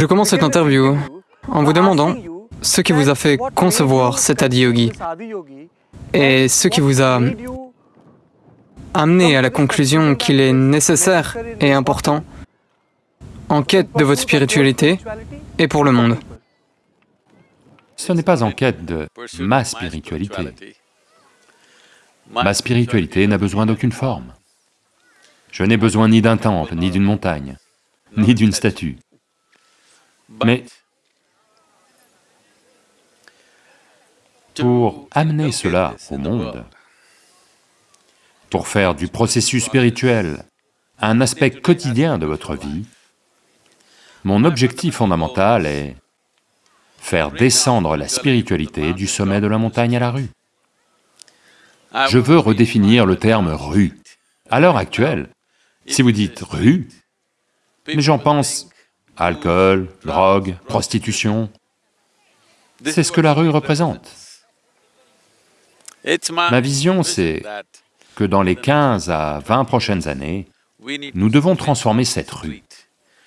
Je commence cette interview en vous demandant ce qui vous a fait concevoir cet Adiyogi et ce qui vous a amené à la conclusion qu'il est nécessaire et important en quête de votre spiritualité et pour le monde. Ce n'est pas en quête de ma spiritualité. Ma spiritualité n'a besoin d'aucune forme. Je n'ai besoin ni d'un temple, ni d'une montagne, ni d'une statue. Mais pour amener cela au monde, pour faire du processus spirituel un aspect quotidien de votre vie, mon objectif fondamental est faire descendre la spiritualité du sommet de la montagne à la rue. Je veux redéfinir le terme rue. À l'heure actuelle, si vous dites rue, mais j'en pense alcool, drogue, prostitution, c'est ce que la rue représente. Ma vision, c'est que dans les 15 à 20 prochaines années, nous devons transformer cette rue.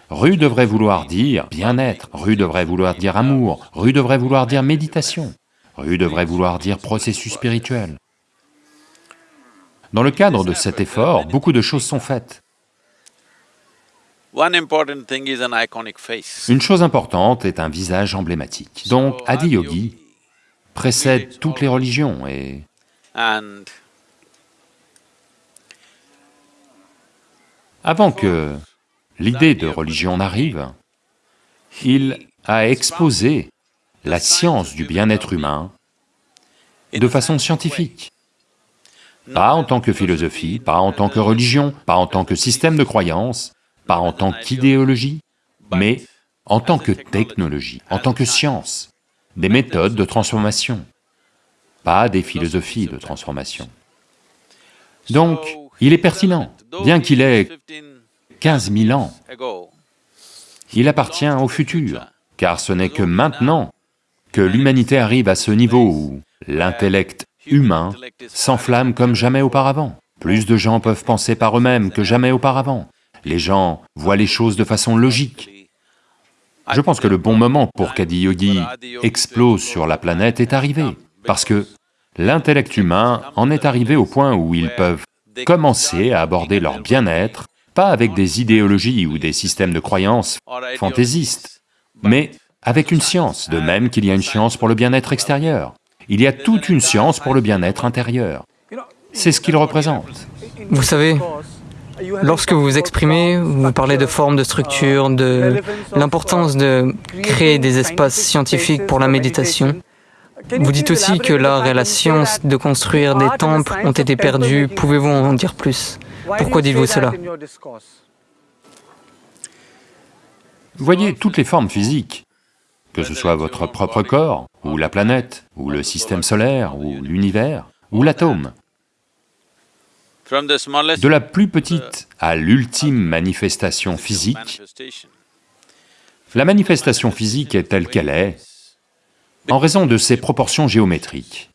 Rue devrait vouloir dire bien-être, rue devrait vouloir dire amour, rue devrait vouloir dire méditation, rue devrait vouloir dire processus spirituel. Dans le cadre de cet effort, beaucoup de choses sont faites. Une chose importante est un visage emblématique. Donc Adi Yogi précède toutes les religions et... Avant que l'idée de religion n'arrive, il a exposé la science du bien-être humain de façon scientifique. Pas en tant que philosophie, pas en tant que religion, pas en tant que système de croyance, pas en tant qu'idéologie, mais en tant que technologie, en tant que science, des méthodes de transformation, pas des philosophies de transformation. Donc, il est pertinent, bien qu'il ait 15 000 ans, il appartient au futur, car ce n'est que maintenant que l'humanité arrive à ce niveau où l'intellect humain s'enflamme comme jamais auparavant. Plus de gens peuvent penser par eux-mêmes que jamais auparavant. Les gens voient les choses de façon logique. Je pense que le bon moment pour qu'Adi Yogi explose sur la planète est arrivé, parce que l'intellect humain en est arrivé au point où ils peuvent commencer à aborder leur bien-être, pas avec des idéologies ou des systèmes de croyances fantaisistes, mais avec une science, de même qu'il y a une science pour le bien-être extérieur. Il y a toute une science pour le bien-être intérieur. C'est ce qu'il représente. Vous savez, lorsque vous vous exprimez, vous parlez de forme, de structure, de l'importance de créer des espaces scientifiques pour la méditation. Vous dites aussi que l'art et la science de construire des temples ont été perdus. Pouvez-vous en dire plus? Pourquoi dites-vous cela? Voyez toutes les formes physiques, que ce soit votre propre corps, ou la planète, ou le système solaire, ou l'univers, ou l'atome. De la plus petite à l'ultime manifestation physique, la manifestation physique est telle qu'elle est en raison de ses proportions géométriques.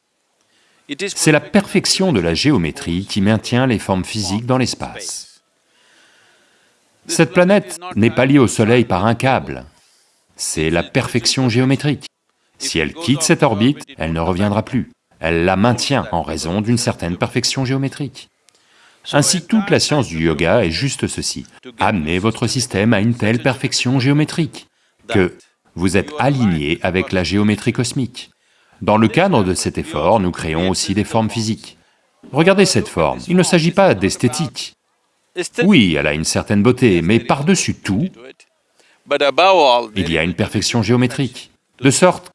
C'est la perfection de la géométrie qui maintient les formes physiques dans l'espace. Cette planète n'est pas liée au Soleil par un câble, c'est la perfection géométrique. Si elle quitte cette orbite, elle ne reviendra plus. Elle la maintient en raison d'une certaine perfection géométrique. Ainsi, toute la science du yoga est juste ceci, amener votre système à une telle perfection géométrique que vous êtes aligné avec la géométrie cosmique. Dans le cadre de cet effort, nous créons aussi des formes physiques. Regardez cette forme, il ne s'agit pas d'esthétique. Oui, elle a une certaine beauté, mais par-dessus tout, il y a une perfection géométrique, de sorte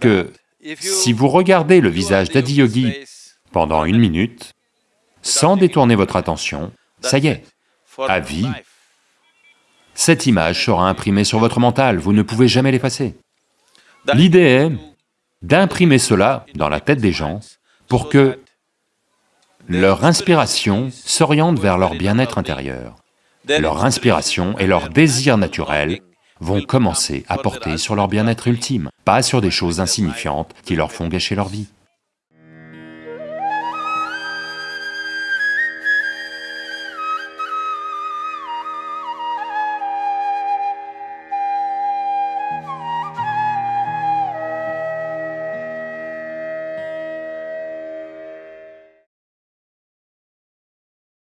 que si vous regardez le visage d'Adi Yogi pendant une minute, sans détourner votre attention, ça y est, à vie, cette image sera imprimée sur votre mental, vous ne pouvez jamais l'effacer. L'idée est d'imprimer cela dans la tête des gens pour que leur inspiration s'oriente vers leur bien-être intérieur. Leur inspiration et leur désir naturel vont commencer à porter sur leur bien-être ultime, pas sur des choses insignifiantes qui leur font gâcher leur vie.